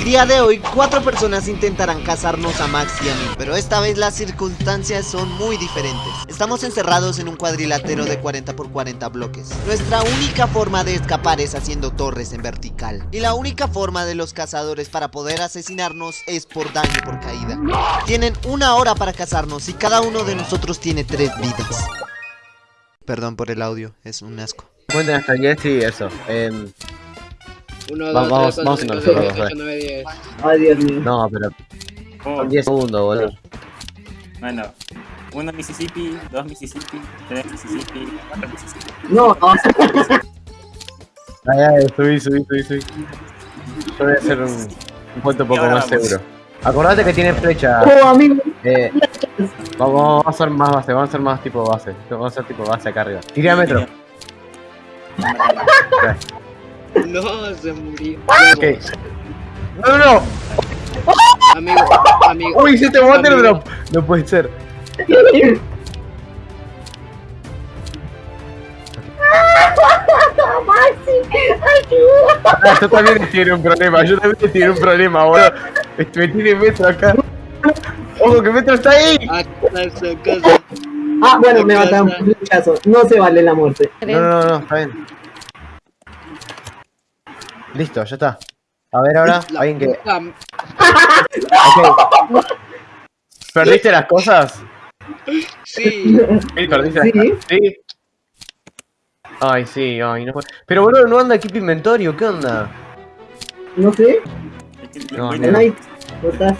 El día de hoy, cuatro personas intentarán cazarnos a Max y a mí, pero esta vez las circunstancias son muy diferentes. Estamos encerrados en un cuadrilátero de 40 por 40 bloques. Nuestra única forma de escapar es haciendo torres en vertical. Y la única forma de los cazadores para poder asesinarnos es por daño por caída. Tienen una hora para cazarnos y cada uno de nosotros tiene tres vidas. Perdón por el audio, es un asco. Cuenten hasta 10 y eso. Eh, 1, Vamos, 2, 3, vamos 4, en 5, 6, nosotros, 7, 8, 9, 10. Ay, Dios mío. no, pero Oh, son 10 segundos, boludo. bueno, uno Mississippi, dos Mississippi, tres Mississippi, cuatro Mississippi. No, no. Ay, ay, subí, subí, subí, subí. Yo voy a hacer un, un punto un poco más seguro. Acordate que tiene flecha. Oh, amigo. Eh, vamos a hacer más base, vamos a hacer más tipo base. Vamos a hacer tipo base acá arriba. Tira metro. No, se murió. Ok. No, no, no. Amigo, amigo. Uy, hiciste water Amigo. drop. No puede ser. Maxi, ayuda. Ah, yo también en un problema, yo también en un problema, boludo. Me tiene metro acá. Ojo, que metro está ahí. A casa, a casa. Ah, bueno, me mataron un flechazo. No se vale la muerte. No, no, no, está bien. Listo, ya está. A ver ahora, La alguien que. puta- Ok. ¿Perdiste las cosas? Sí. Sí, perdiste las Sí. cosas. Sí. Ay, sí, ay, no fue. Pero boludo, no anda equipo inventorio, ¿qué onda? No sé. No, no. Night, ¿cómo estás?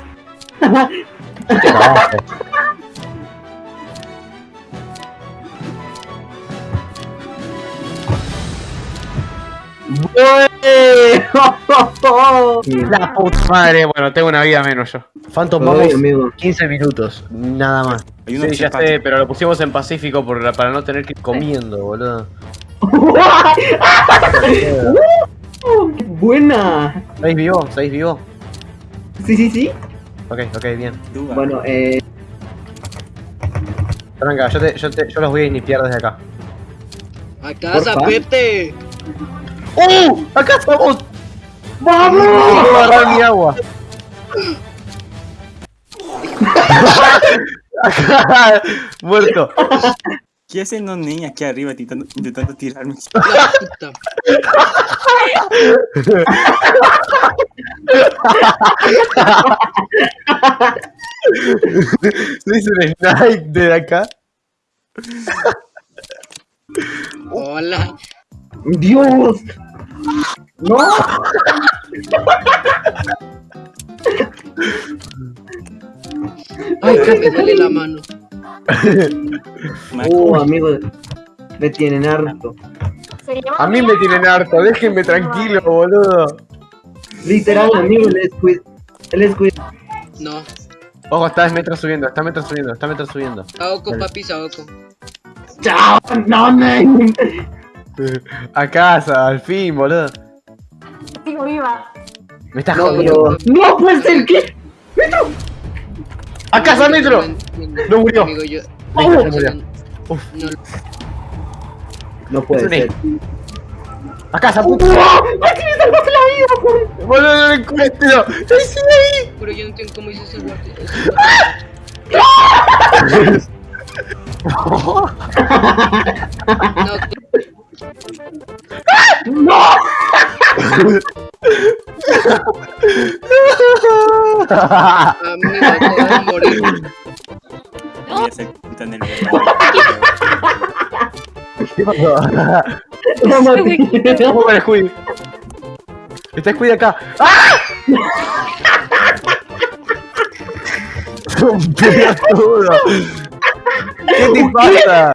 La puta madre, bueno, tengo una vida menos yo. Phantom, vamos amigo. 15 minutos, nada más. Sí, ya sé, pero lo pusimos en Pacífico por, para no tener que ir comiendo, boludo. Buena. ¿Seis vivo? ¿Seis vivo? Sí, sí, sí. Ok, ok, bien. Bueno, eh. Tranca, yo, te, yo, te, yo los voy a iniciar desde acá. A casa. Pete. ¡Uh! ¡Acá estamos! ¡Vamos! Agarrar mi agua. Muerto. ¿Qué hacen los niños aquí arriba intentando, intentando tirarme? La puta. Le hice un snipe de acá. Hola. ¡Dios! ¡No! Ay, que me duele la mano. Uh, amigo. Me tienen harto. A mí me tienen harto, déjenme tranquilo, boludo. Literal, amigo, el squid. El squid. No. Ojo, está metro subiendo, está metro subiendo, está metro subiendo. Saoko, papi, Saoko. ¡Chao! ¡No, man! A casa, al fin, boludo. Sigo viva. Me estás No, jodiendo. pero. ¡No puede ser! ¿Qué? ¡A casa, metro! No murió. Amigo, yo. Listo, se murió. No, No puede ser. A casa, ¡Oh! puto. ¡Maxi, me salvaste la vida, por Boludo, no lo encuentro. ¡Ay, sí, ahí! pero yo no entiendo cómo hice ese guante. No, amigo. No, Maxi. ¿Cómo con el Squid? Está Squid acá. ¡Ah! Un pelotudo. ¿Qué te pasa?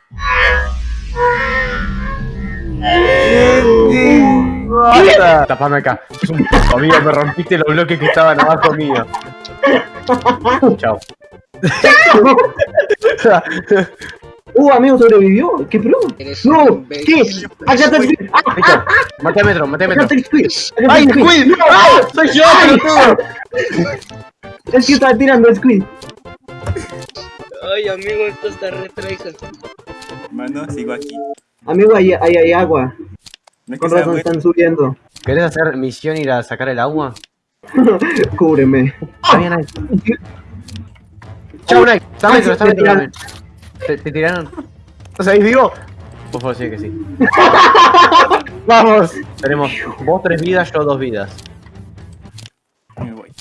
Pasa? Tapame acá. Es un puto amigo, me rompiste los bloques que estaban abajo mío. Chao. Uh, amigo, sobrevivió. ¿Qué pro? No, ¿qué? Acá está el squid. Ah, Listo. Mate a metro, mate a acá metro. está el squid. ¡Ay, Squid! ¡Ah! ¡Soy yo, pelotudo! Es que estaba tirando el squid. Ay, amigo, esto está re. Mano, sigo aquí. Amigo, ahí, ahí hay agua. No es que Con sea razón bueno. están subiendo. ¿Querés hacer misión ir a sacar el agua? Cúbreme. Está bien ahí. Chau, Nike. Está metro, está también. ¿Te, te tiraron? ¿No sabéis vivo? Por favor, sí que sí. Vamos. Tenemos vos tres vidas, yo dos vidas. Me voy.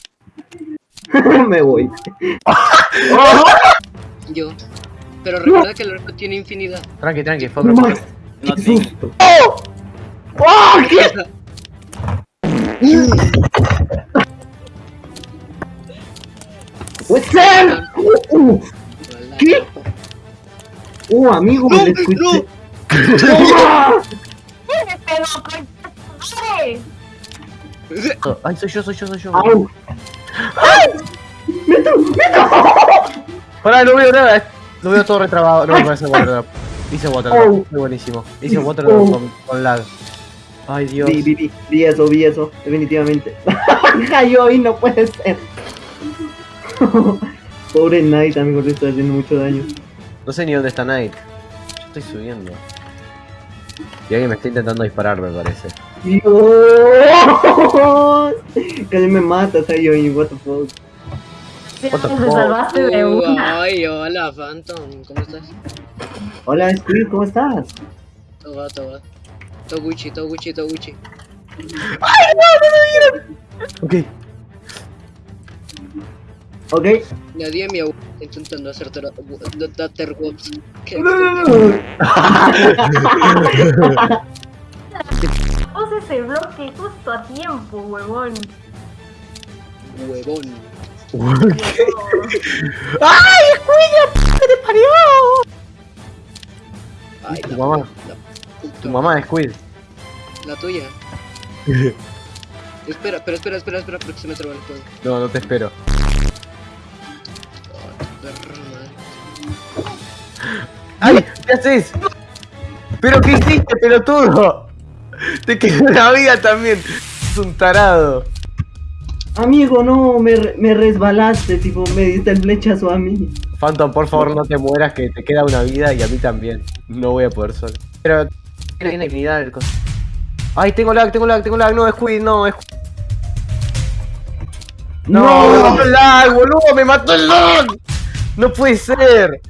Me voy. Yo. Pero recuerda que el arco tiene infinidad. Tranqui, tranqui, fue No otro más. No Qué tengo. susto. ¡Oh! ¿Qué? What's up? Uh, ¿Qué? Uh, amigo, me lo escuché. ¡Toma! Pero, coño, madre. Ay, soy yo, soy yo, soy yo. ¡Au! Pará, no veo nada. Lo veo todo retrabado. No me parece Waterdrop. Hice Waterdrop. Oh. Muy buenísimo. Hice Waterdrop Oh. con, con lag. Ay, Dios. Vi, vi, vi, vi eso, vi eso, definitivamente. Cayó y no puede ser. Pobre Knight, amigo, le está haciendo mucho daño. No sé ni dónde está Knight. Yo estoy subiendo. Y alguien me está intentando disparar, me parece. Dios, casi me matas oye, what the fuck. What the Te fuck? salvaste de una. Ay, hola, Phantom. ¿Cómo estás? Hola, Squid, ¿cómo estás? Todo va, todo va. Toguchi, Toguchi, Toguchi. Ok. Ok. Nadie me agu- intentando hacer Tatterwops. ¿Qué? Puse ese bloque justo a tiempo, huevón. Huevón. Ay, Tu la mamá. la Tu mamá es Squid. La tuya. espera, espera, espera, espera, espera, porque se me traba el todo. No, no te espero. Ay, madre. ¡Ay! ¿Qué haces? ¿Pero qué hiciste, pelotudo? Te quedó una vida también. Es un tarado. Amigo, no, me, re- me resbalaste, tipo, me diste el flechazo a mí. Phantom, por favor, no te mueras, que te queda una vida y a mí también. No voy a poder solo. Pero tiene dignidad el coso. Ay, tengo lag, tengo lag, tengo lag. No, es Squid, no, es No, me mató el lag, boludo, me mató el lag. No puede ser.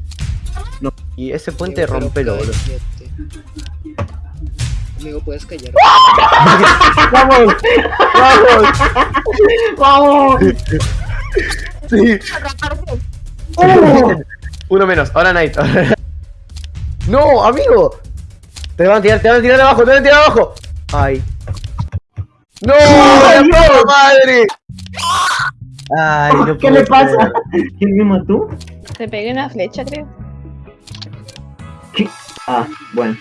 No. Y ese puente Amigo, rompelo, boludo. Amigo, puedes callar. ¡Vamos! ¡Vamos! ¡Vamos! Sí. ¡Oh! Uno menos, ahora Knight. ahora- ¡No, amigo! Te van a tirar, te van a tirar abajo, te van a tirar abajo. Ay. ¡No! ¡La puta madre! Ay, no ¿Qué le pasa? creer. ¿Quién me mató? Te pegué una flecha, creo. Ah, bueno.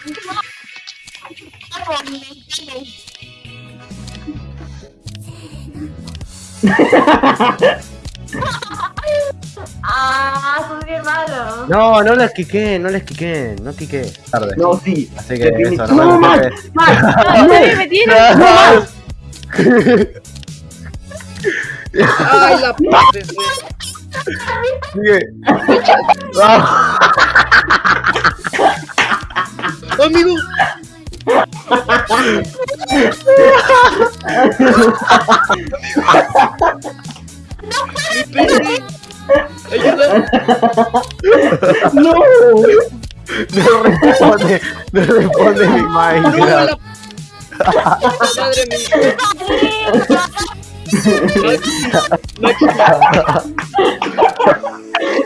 Ah, sos bien malo. No, no les quiqué, no les quiqué, no quiqué. Tarde. No, sí. Así que eso, no ¡No. No, me tiene. Ay, la puta. Sigue. Amigo. ¡No! No responde, no responde mi Minecraft. madre mía.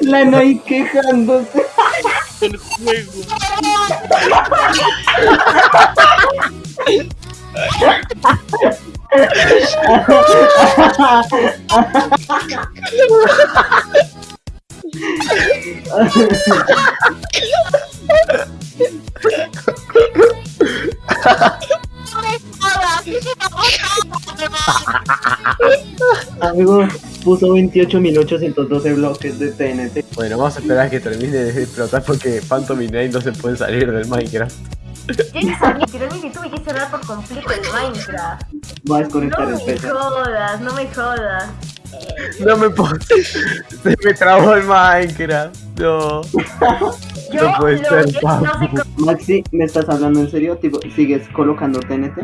La Nai quejándose. el juego. Amigo, puso 28.812 bloques de TNT. Bueno, vamos a esperar a que termine de explotar porque Phantom y no se pueden salir del Minecraft. Literalmente tuve que cerrar por completo el Minecraft. Va a No desconectar el me jodas, no me jodas. No me puedo. Se me trabó el Minecraft. No. Yo no puede ser. Maxi, ¿me estás hablando en serio? ¿Tipo, ¿Sigues colocando TNT?